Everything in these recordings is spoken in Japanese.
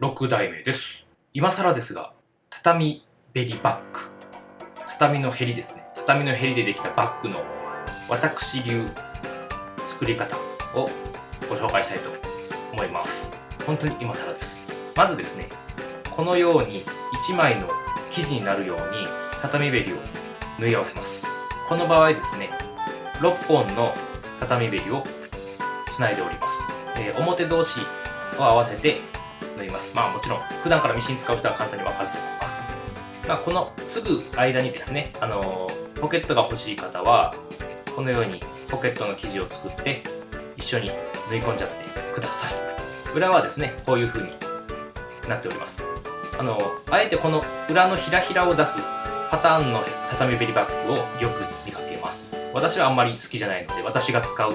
6代目です。今更ですが畳ベリバッグ。畳のヘリですね。畳のヘリでできたバッグの私流作り方をご紹介したいと思います。本当に今更です。まずですねこのように1枚の生地になるように畳べりを縫い合わせます。この場合ですね6本の畳べりをつないでおります、えー、表同士を合わせて縫います。まあもちろん普段からミシン使う人は簡単にわかると思います、まあ、この継ぐ間にですね、あのー、ポケットが欲しい方はこのようにポケットの生地を作って一緒に縫い込んじゃってください。裏はですねこういう風になっております。あのあえてこの裏のひらひらを出すパターンの畳ベリバッグをよく見かけます。私はあんまり好きじゃないので私が使う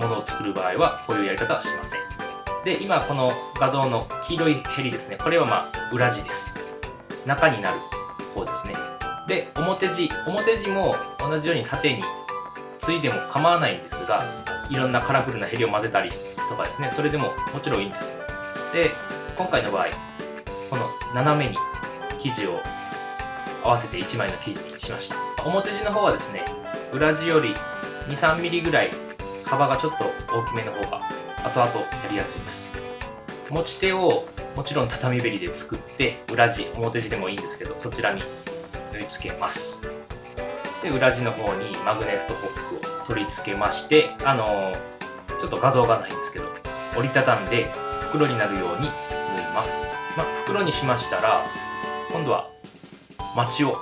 ものを作る場合はこういうやり方はしません。で今この画像の黄色いヘリですね。これはまあ裏地です。中になる方ですね。で表地。表地も同じように縦についでも構わないんですがいろんなカラフルなヘリを混ぜたりとかですね。それでももちろんいいんです。で今回の場合この斜めに生地を合わせて1枚の生地にしました。表地の方はですね裏地より 23mm ぐらい幅がちょっと大きめの方が後々やりやすいです。持ち手をもちろん畳べりで作って裏地表地でもいいんですけどそちらに縫い付けます。で裏地の方にマグネットホックを取り付けましてあのー、ちょっと画像がないんですけど折りたたんで袋になるように縫います、まあ、袋にしましたら今度はマチを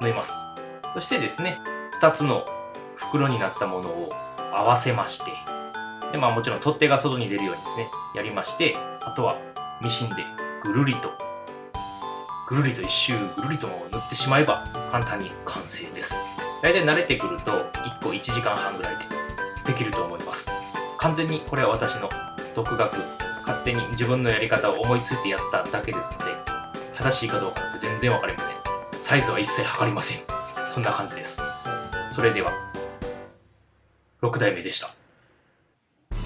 縫います。そしてですね2つの袋になったものを合わせましてでまあもちろん取っ手が外に出るようにですねやりましてあとはミシンでぐるりとぐるりと一周ぐるりと塗ってしまえば簡単に完成です。大体慣れてくると1個1時間半ぐらいでできると思います。完全にこれは私の独学勝手に自分のやり方を思いついてやっただけですので正しいかどうかって全然わかりません。サイズは一切測りません。そんな感じです。それでは6代目でした。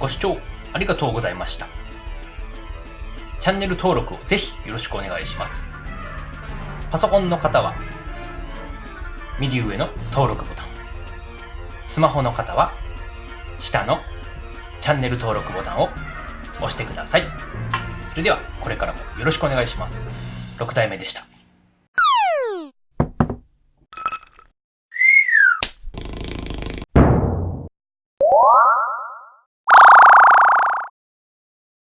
ご視聴ありがとうございました。チャンネル登録をぜひよろしくお願いします。パソコンの方は右上の登録ボタン。スマホの方は下のチャンネル登録ボタンを押してください。それではこれからもよろしくお願いします。6代目でした。